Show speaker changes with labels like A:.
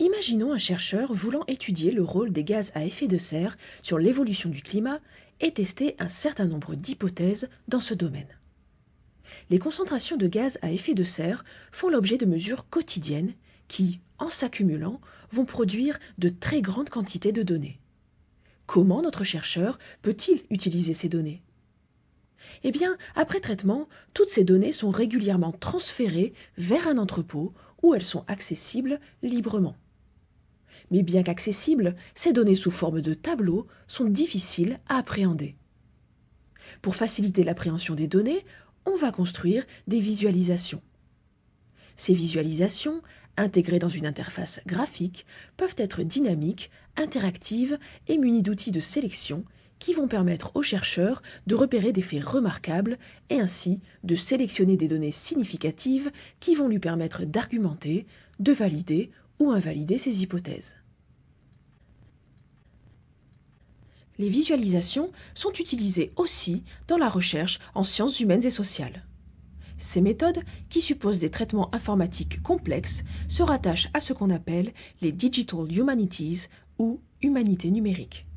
A: Imaginons un chercheur voulant étudier le rôle des gaz à effet de serre sur l'évolution du climat et tester un certain nombre d'hypothèses dans ce domaine. Les concentrations de gaz à effet de serre font l'objet de mesures quotidiennes qui, en s'accumulant, vont produire de très grandes quantités de données. Comment notre chercheur peut-il utiliser ces données? Eh bien, après traitement, toutes ces données sont régulièrement transférées vers un entrepôt où elles sont accessibles librement. Mais bien qu'accessibles, ces données sous forme de tableaux sont difficiles à appréhender. Pour faciliter l'appréhension des données, on va construire des visualisations. Ces visualisations, intégrées dans une interface graphique, peuvent être dynamiques, interactives et munies d'outils de sélection qui vont permettre aux chercheurs de repérer des faits remarquables et ainsi de sélectionner des données significatives qui vont lui permettre d'argumenter, de valider ou invalider ses hypothèses. Les visualisations sont utilisées aussi dans la recherche en sciences humaines et sociales. Ces méthodes, qui supposent des traitements informatiques complexes, se rattachent à ce qu'on appelle les Digital Humanities ou humanités numériques.